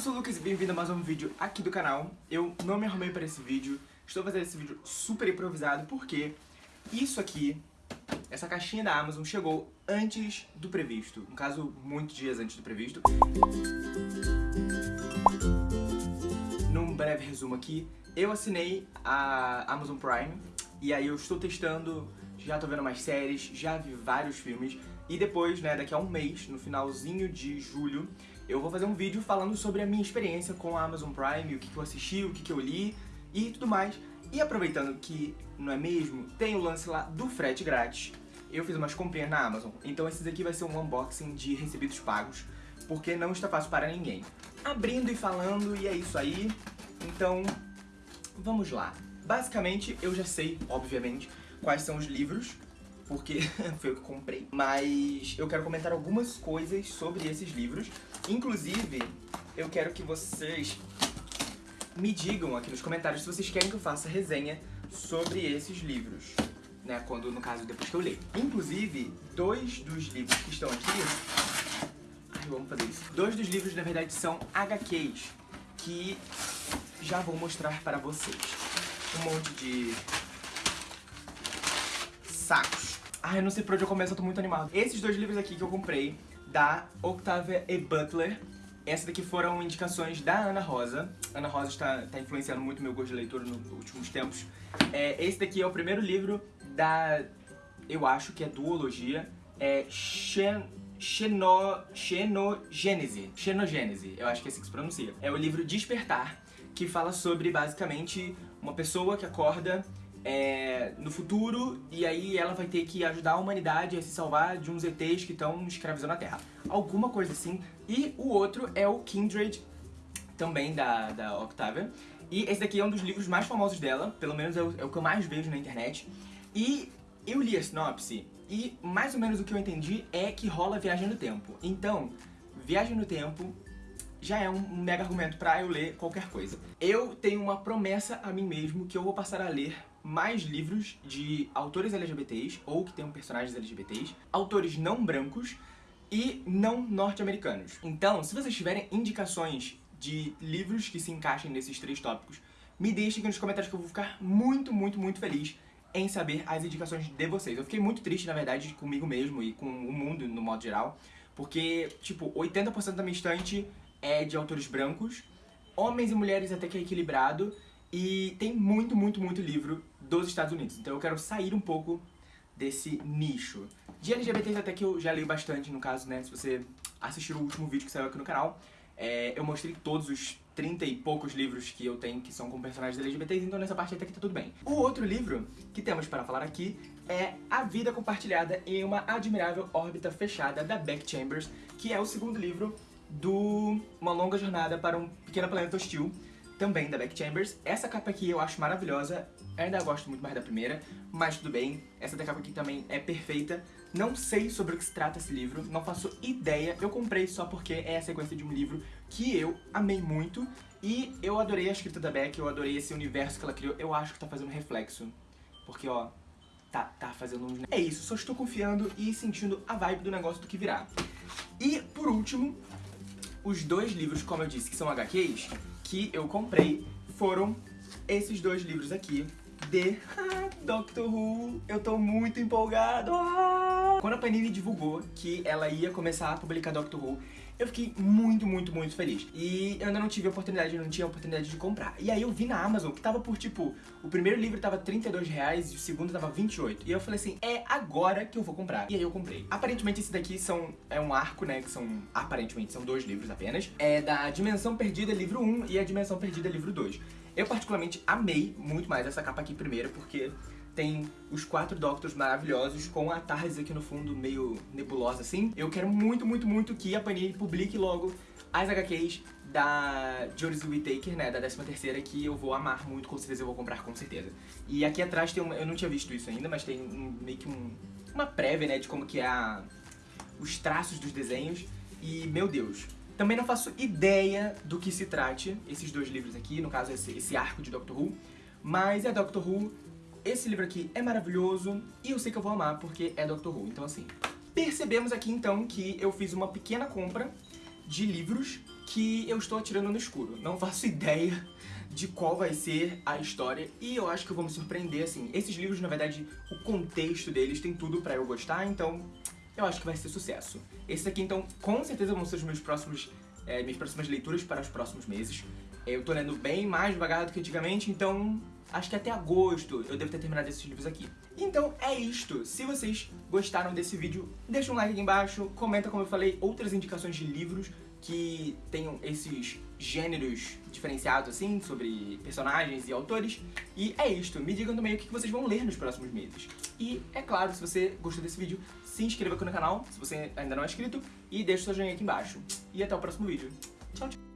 eu sou o Lucas e bem-vindo a mais um vídeo aqui do canal. Eu não me arrumei para esse vídeo, estou fazendo esse vídeo super improvisado porque isso aqui, essa caixinha da Amazon chegou antes do previsto, no caso, muitos dias antes do previsto. Num breve resumo aqui, eu assinei a Amazon Prime e aí eu estou testando, já tô vendo mais séries, já vi vários filmes e depois, né, daqui a um mês, no finalzinho de julho, eu vou fazer um vídeo falando sobre a minha experiência com a Amazon Prime, o que, que eu assisti, o que, que eu li e tudo mais. E aproveitando que, não é mesmo, tem o lance lá do frete grátis, eu fiz umas comprinhas na Amazon. Então esse daqui vai ser um unboxing de recebidos pagos, porque não está fácil para ninguém. Abrindo e falando, e é isso aí. Então, vamos lá. Basicamente, eu já sei, obviamente, quais são os livros porque foi o que eu comprei. Mas eu quero comentar algumas coisas sobre esses livros. Inclusive, eu quero que vocês me digam aqui nos comentários se vocês querem que eu faça resenha sobre esses livros. Né, quando, no caso, depois que eu ler. Inclusive, dois dos livros que estão aqui... Ai, vamos fazer isso. Dois dos livros, na verdade, são HQs, que já vou mostrar para vocês. Um monte de sacos Ai, eu não sei por onde eu começo, eu tô muito animado. Esses dois livros aqui que eu comprei, da Octavia E. Butler, essas daqui foram indicações da Ana Rosa. Ana Rosa está, está influenciando muito meu gosto de leitura nos últimos tempos. É, esse daqui é o primeiro livro da, eu acho que é duologia, é Xen, Xeno, Xenogênese. Xenogênese, eu acho que é assim que se pronuncia. É o livro Despertar, que fala sobre, basicamente, uma pessoa que acorda é, no futuro e aí ela vai ter que ajudar a humanidade a se salvar de uns ETs que estão escravizando a Terra. Alguma coisa assim. E o outro é o Kindred, também da, da Octavia. E esse daqui é um dos livros mais famosos dela, pelo menos é o, é o que eu mais vejo na internet. E eu li a sinopse e mais ou menos o que eu entendi é que rola viagem no tempo. Então, viagem no tempo já é um mega argumento pra eu ler qualquer coisa. Eu tenho uma promessa a mim mesmo que eu vou passar a ler mais livros de autores LGBTs, ou que tenham personagens LGBTs, autores não brancos e não norte-americanos. Então, se vocês tiverem indicações de livros que se encaixem nesses três tópicos, me deixem aqui nos comentários que eu vou ficar muito, muito, muito feliz em saber as indicações de vocês. Eu fiquei muito triste, na verdade, comigo mesmo e com o mundo no modo geral, porque, tipo, 80% da minha estante é de autores brancos, homens e mulheres até que é equilibrado, e tem muito, muito, muito livro dos Estados Unidos. Então eu quero sair um pouco desse nicho. De LGBTs até que eu já leio bastante, no caso, né, se você assistir o último vídeo que saiu aqui no canal, é, eu mostrei todos os 30 e poucos livros que eu tenho que são com personagens LGBTs, então nessa parte até que tá tudo bem. O outro livro que temos para falar aqui é A Vida Compartilhada em uma Admirável Órbita Fechada, da Beck Chambers, que é o segundo livro do Uma Longa Jornada para um Pequeno Planeta Hostil, também da Beck Chambers. Essa capa aqui eu acho maravilhosa, ainda gosto muito mais da primeira, mas tudo bem. Essa da capa aqui também é perfeita. Não sei sobre o que se trata esse livro, não faço ideia. Eu comprei só porque é a sequência de um livro que eu amei muito. E eu adorei a escrita da Beck, eu adorei esse universo que ela criou. Eu acho que tá fazendo reflexo. Porque, ó, tá, tá fazendo uns... É isso, só estou confiando e sentindo a vibe do negócio do que virá. E, por último, os dois livros, como eu disse, que são HQs, que eu comprei foram esses dois livros aqui de Doctor Who. Eu tô muito empolgado! Ah! Quando a Panini divulgou que ela ia começar a publicar Doctor Who, eu fiquei muito, muito, muito feliz. E eu ainda não tive oportunidade, eu não tinha oportunidade de comprar. E aí eu vi na Amazon que tava por, tipo, o primeiro livro tava 32 reais e o segundo tava 28. E eu falei assim, é agora que eu vou comprar. E aí eu comprei. Aparentemente esse daqui são, é um arco, né, que são, aparentemente, são dois livros apenas. É da Dimensão Perdida, livro 1 e a Dimensão Perdida, livro 2. Eu particularmente amei muito mais essa capa aqui primeiro, porque tem os quatro Doctors maravilhosos com a Tardes aqui no fundo meio nebulosa assim. Eu quero muito, muito, muito que a Panini publique logo as HQs da Joris Whittaker, né, da 13ª, que eu vou amar muito, com certeza eu vou comprar com certeza. E aqui atrás tem uma, eu não tinha visto isso ainda, mas tem um, meio que um, uma prévia, né, de como que é a, os traços dos desenhos. E, meu Deus, também não faço ideia do que se trate esses dois livros aqui, no caso esse, esse arco de Doctor Who, mas é Doctor Who esse livro aqui é maravilhoso e eu sei que eu vou amar porque é Doctor Who, então assim... Percebemos aqui então que eu fiz uma pequena compra de livros que eu estou atirando no escuro. Não faço ideia de qual vai ser a história e eu acho que eu vou me surpreender, assim. Esses livros, na verdade, o contexto deles tem tudo pra eu gostar, então eu acho que vai ser sucesso. Esses aqui, então, com certeza vão ser os meus próximos, é, minhas próximas leituras para os próximos meses. Eu tô lendo bem mais devagar do que antigamente, então acho que até agosto eu devo ter terminado esses livros aqui. Então é isto. Se vocês gostaram desse vídeo, deixa um like aqui embaixo, comenta, como eu falei, outras indicações de livros que tenham esses gêneros diferenciados, assim, sobre personagens e autores. E é isto. Me digam também o que vocês vão ler nos próximos meses. E, é claro, se você gostou desse vídeo, se inscreva aqui no canal, se você ainda não é inscrito, e deixa o seu joinha aqui embaixo. E até o próximo vídeo. Tchau, tchau.